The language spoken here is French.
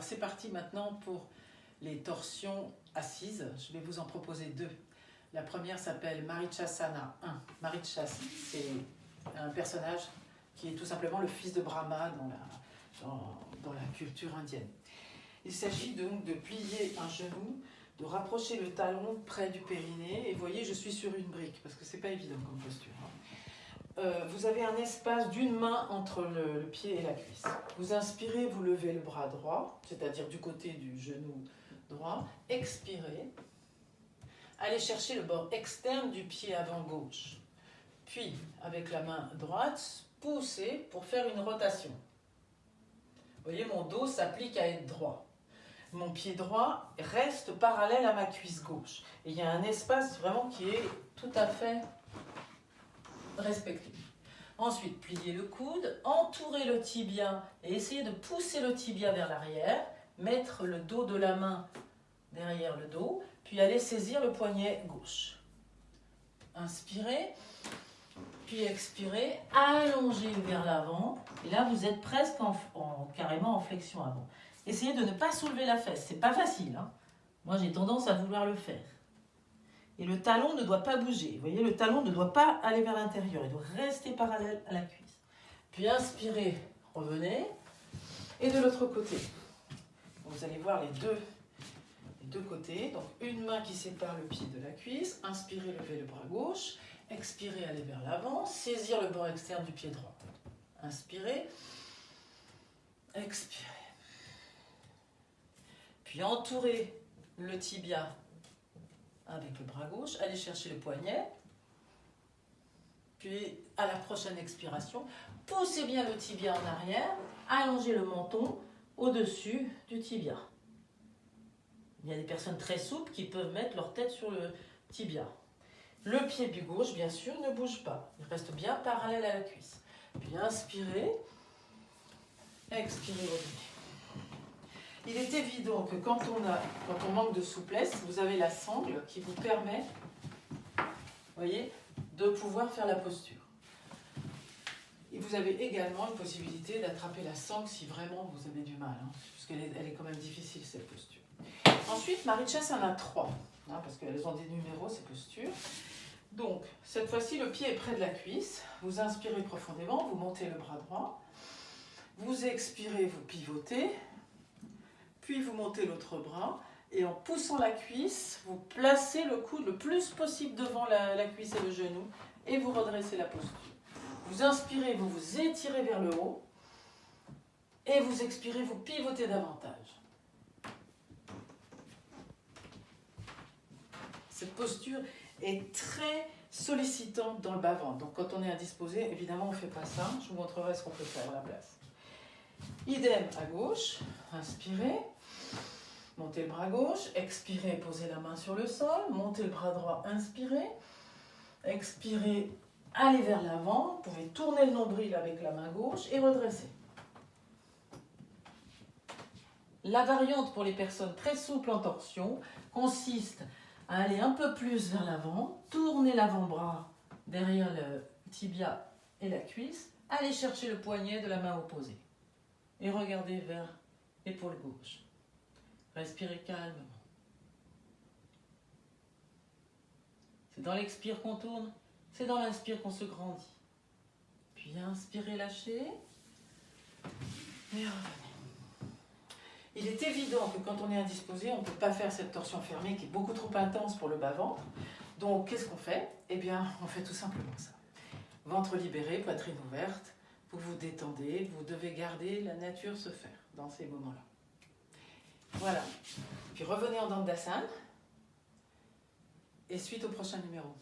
Alors c'est parti maintenant pour les torsions assises. Je vais vous en proposer deux. La première s'appelle Marichasana 1. Marichas, c'est un personnage qui est tout simplement le fils de Brahma dans la, dans, la culture indienne. Il s'agit donc de plier un genou, de rapprocher le talon près du périnée. Et voyez, je suis sur une brique, parce que c'est pas évident comme posture. Hein. Euh, vous avez un espace d'une main entre le, pied et la cuisse. Vous inspirez, vous levez le bras droit, c'est-à-dire du côté du genou droit. Expirez. Allez chercher le bord externe du pied avant gauche. Puis, avec la main droite, poussez pour faire une rotation. Vous voyez, mon dos s'applique à être droit. Mon pied droit reste parallèle à ma cuisse gauche. Il y a un espace vraiment qui est tout à fait respectez. Ensuite, pliez le coude, entourez le tibia et essayez de pousser le tibia vers l'arrière, mettre le dos de la main derrière le dos, puis allez saisir le poignet gauche. Inspirez, puis expirez, allongez vers l'avant, et là vous êtes presque en, carrément en flexion avant. Essayez de ne pas soulever la fesse, c'est pas facile. Hein. Moi j'ai tendance à vouloir le faire. Et le talon ne doit pas bouger. Vous voyez, le talon ne doit pas aller vers l'intérieur. Il doit rester parallèle à la cuisse. Puis inspirez, revenez. Et de l'autre côté. Vous allez voir les deux, les deux côtés. Donc une main qui sépare le pied de la cuisse. Inspirez, levez le bras gauche. Expirez, allez vers l'avant. Saisir le bord externe du pied droit. Inspirez. Expirez. Puis entourez le tibia avec le bras gauche, allez chercher le poignet, puis à la prochaine expiration, poussez bien le tibia en arrière, allongez le menton au-dessus du tibia. Il y a des personnes très souples qui peuvent mettre leur tête sur le tibia. Le pied du gauche, bien sûr, ne bouge pas. Il reste bien parallèle à la cuisse. Puis inspirez, expirez, revenez. Il est évident que quand on, a, quand on manque de souplesse, vous avez la sangle qui vous permet voyez, de pouvoir faire la posture. Et vous avez également une possibilité d'attraper la sangle si vraiment vous avez du mal, hein, puisqu'elle est, quand même difficile cette posture. Ensuite, Marichas en a trois, hein, parce qu'elles ont des numéros ces postures. Donc, cette fois-ci, le pied est près de la cuisse. Vous inspirez profondément, vous montez le bras droit. Vous expirez, vous pivotez puis vous montez l'autre bras, et en poussant la cuisse, vous placez le coude le plus possible devant la, cuisse et le genou, et vous redressez la posture. Vous inspirez, vous vous étirez vers le haut, et vous expirez, vous pivotez davantage. Cette posture est très sollicitante dans le bas-ventre. Donc quand on est indisposé, évidemment, on ne fait pas ça. Je vous montrerai ce qu'on peut faire à la place. Idem à gauche, inspirez. Montez le bras gauche, expirez, posez la main sur le sol, montez le bras droit, inspirez, expirez, allez vers l'avant, vous pouvez tourner le nombril avec la main gauche et redresser. La variante pour les personnes très souples en torsion consiste à aller un peu plus vers l'avant, tourner l'avant-bras derrière le tibia et la cuisse, aller chercher le poignet de la main opposée et regarder vers l'épaule gauche. Respirez calmement. C'est dans l'expire qu'on tourne, c'est dans l'inspire qu'on se grandit. Puis inspirez, lâchez. Et revenez. Il est évident que quand on est indisposé, on ne peut pas faire cette torsion fermée qui est beaucoup trop intense pour le bas-ventre. Donc, qu'est-ce qu'on fait? Eh bien, on fait tout simplement ça. Ventre libéré, poitrine ouverte, vous vous détendez, vous devez garder la nature se faire dans ces moments-là. Voilà. Puis revenez en Dandasana. Et suite au prochain numéro.